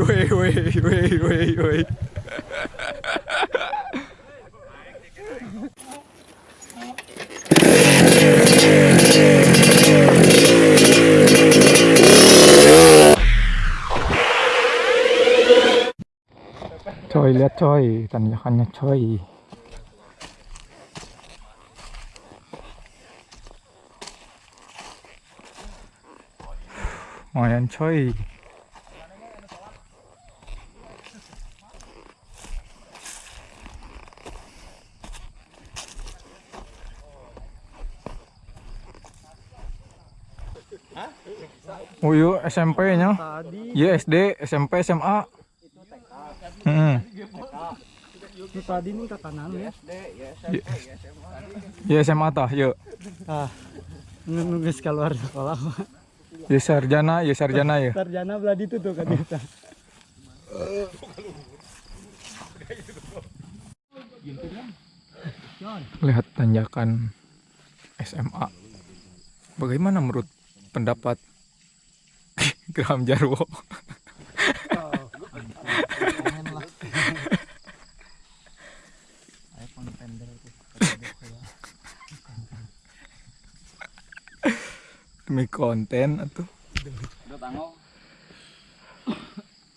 woi, woi, woi, woi, woi. Coy, lihat coy, tanjakannya coy. Lumayan coy. Oh iya SMP-nya. Iya SD, SMP, SMA. Hmm. Itu tadi nih ke kanan ya. Iya SMA tah, yuk. Ah. Nunggu keluar sekolah. Ya sarjana, ya sarjana ya. Sarjana belah itu tuh kan kita. Lihat tanjakan SMA. Bagaimana menurut pendapat Graham Jarwo? Demi konten atau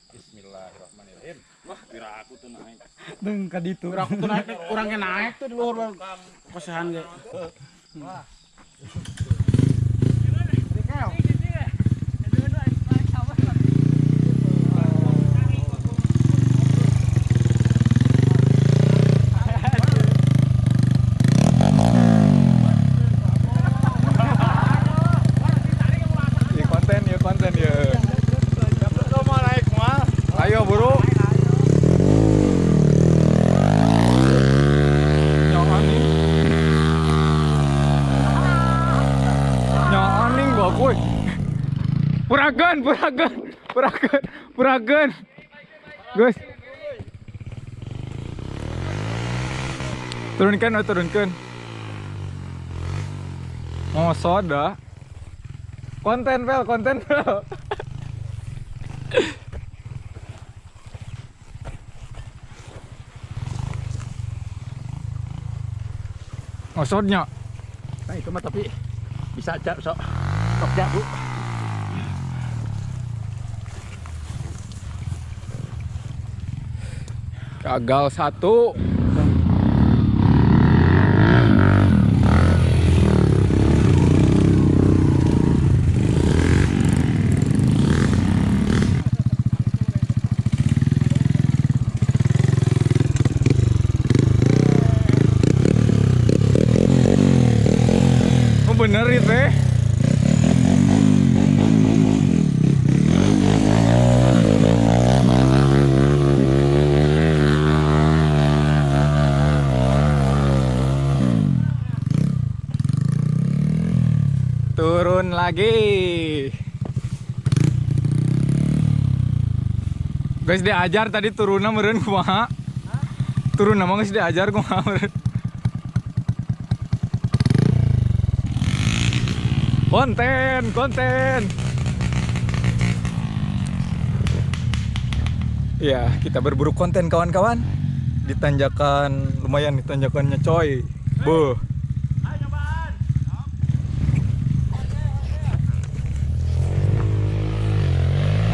Bismillahirrahmanirrahim. Wah, kira aku tuh naik. Deng ka ditu. Kira aku tuh naik, orangnya naik tuh di luar pesahan ge. Ya konten ya konten ya. Ayo buru. Nyawaning. Kuy. Puragan, puragan, puragan, puragan. Guys. Turunkan, oh, turunkan. Oh, soda. Konten pel, konten pel. Maksudnya Nah, itu mah tapi bisa aja sok sok jago. gagal satu. Oh bener itu ya? Turun lagi. Guys diajar tadi turunnya meren kumaha? Turun nama guys diajar kumaha meureun. Konten, konten. Ya, kita berburu konten kawan-kawan. Di tanjakan lumayan di tanjakannya coy. Buh.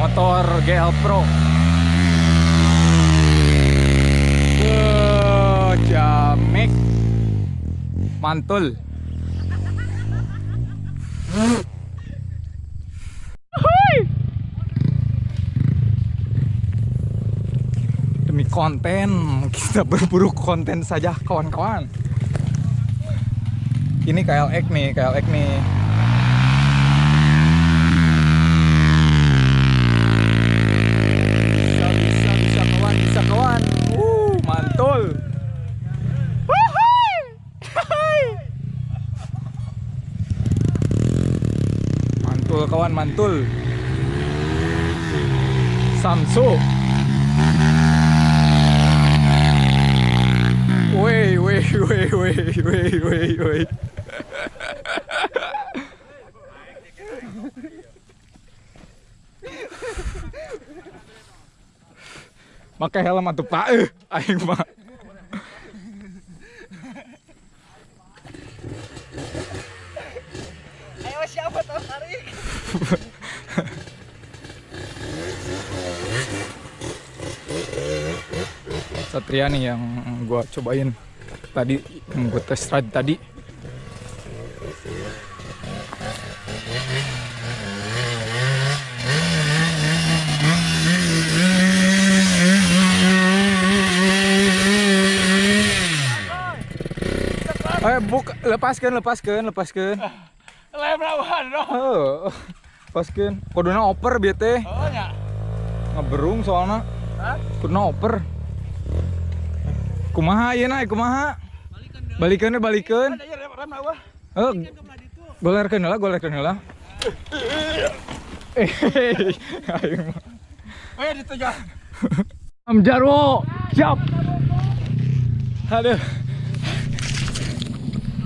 Motor GL Pro. Wuh, jamek. Mantul. Demi konten, kita berburu konten saja kawan-kawan. Ini KLX nih, KLX nih. bisa bisa bisa kawan bisa kawan uh mantul Wuhui! Hai! mantul kawan mantul Samsu Woi woi woi woi woi woi woi Pakai helm atuh Pak. Eh, aing mah. Ayo siapa tahu tarik? Satria nih yang gua cobain tadi yang gua test ride tadi. Eh, buk, lepaskan, lepaskan, lepaskan. Lem lawan dong. Oh, lepaskan. Kodona oper teh. Oh nya. Ngeberung soalnya. Hah? Kodona oper. Kumaha ieu na, kumaha? Balikeun deh, balikeun. Ada ya. Oh, golerkeun heula, golerkeun heula. Eh, mah. Eh ditu ya. Am Jarwo, siap. Aduh.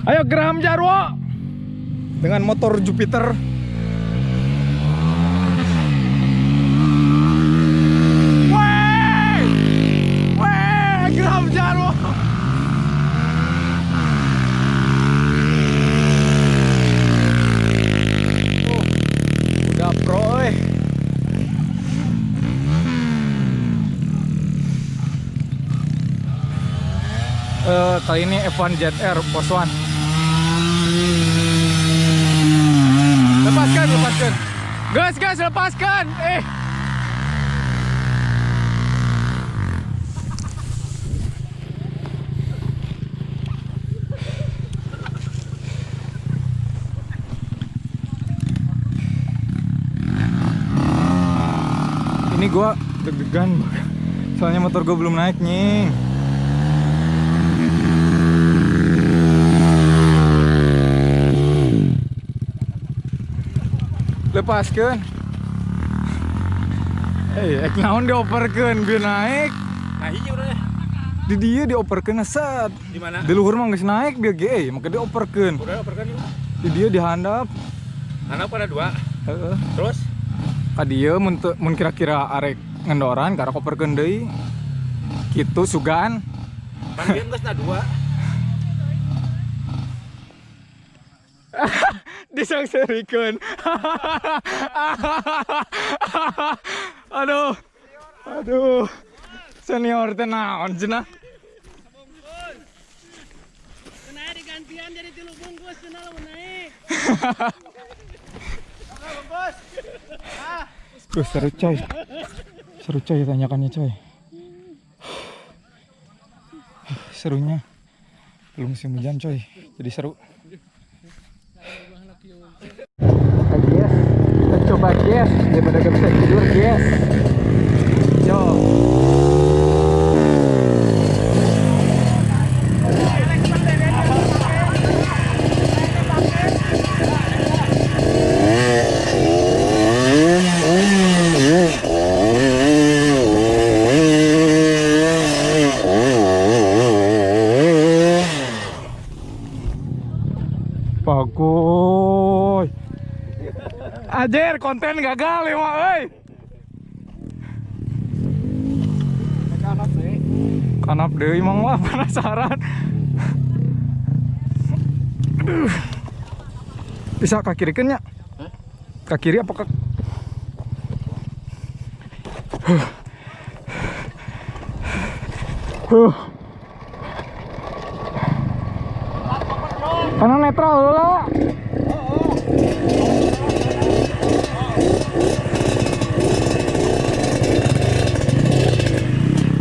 Ayo Graham Jarwo. Dengan motor Jupiter. Wey! Wey, Graham Jarwo. Oh, udah pro eh. Eh, kali ini F1 Jet Air Pos One. Lepaskan, lepaskan. Gas, gas, lepaskan. Eh. Ini gua deg-degan soalnya motor gua belum naik nih. Lepaskan eh ek naon dioperkeun biar naik Nah iya udah. di dia dioperkeun set Di mana? di luhur mah geus naik biar ge eh, maka dioperkeun Udah operkan yuk. di dia dihandap Anak pada dua. heeh Terus? ka dieu mun kira-kira arek ngendoran karena operkeun deui kitu sugan Pan dia geus na dua. disangserikeun aduh. Aduh. Senior teh naon cenah. Tuh seru coy. Seru coy tanyakannya coy. Serunya. Belum musim hujan coy. Jadi seru coba yes daripada gak bisa tidur yes. Ajer konten gagal ya mak euy. Kanap deui emang mah penasaran. Aduh. Bisa ke kiri nya? Ke kiri apa ke Huh. Karena netral dulu.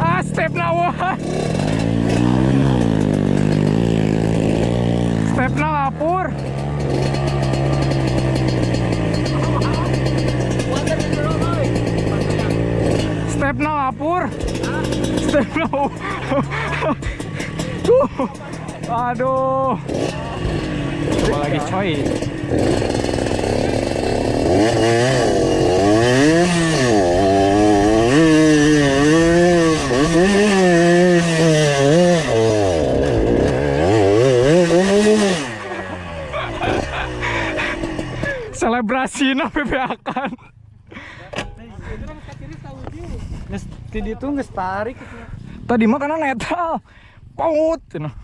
Ah, step lawan. Step na lapur. Step na lapur. Step na. Tuh. Aduh. Coba lagi coy. Selebrasi na PPA kan. Nges di itu nges tarik. Tadi mah karena netral. Paut. cenah. Babu.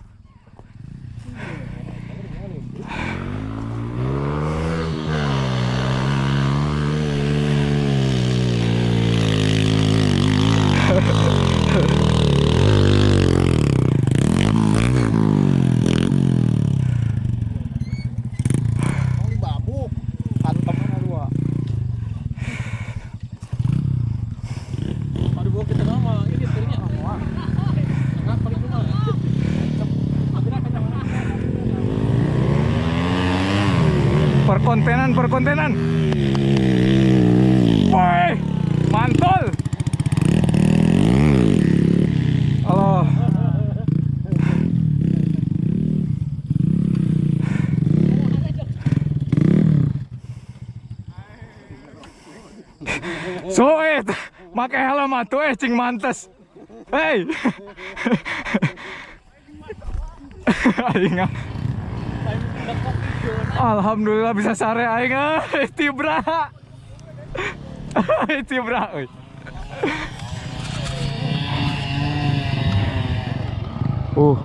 Perkontenan, perkontenan. Woi, mantul. Halo. So eh, make helm atuh eh cing mantes. Hey. Aing ah. Alhamdulillah bisa sare aing euy, tibra. tibra euy. Uh,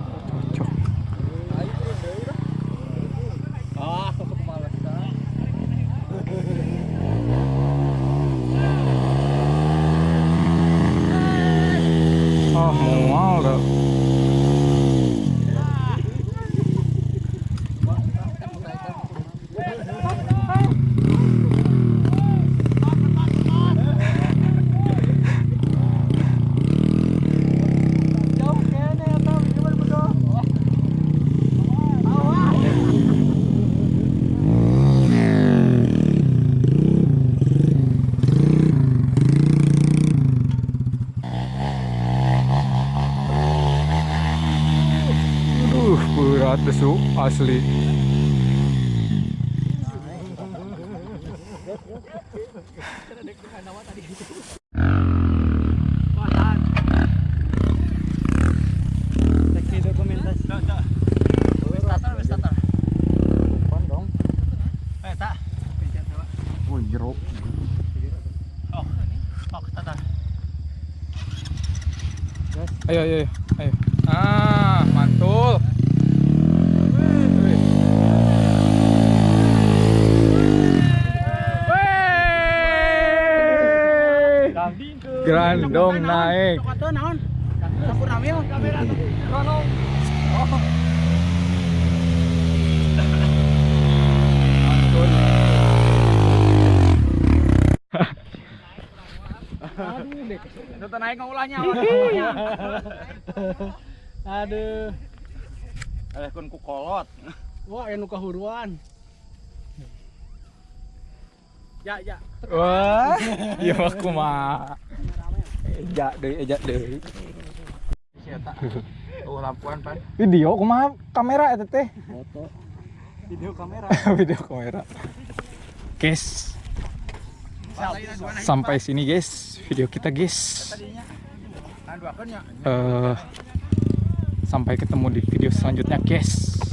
Oh, starter. Ayo, ayo, ayo, ayo. Ah, mantul. Wey! Grandong naik. Itu naik ngulahnya. Aduh. Eh, kun ku kolot. Wah, anu kahuruan. Ya, ya. Wah, iya aku mah. Eja deh, eja deh. Siapa? Tuh lampuan pan. Video kumaha kamera eta teh? Foto. Video kamera. Video kamera. Guys, sampai sini guys video kita guys. Ya. Eh, sampai ketemu di video selanjutnya guys.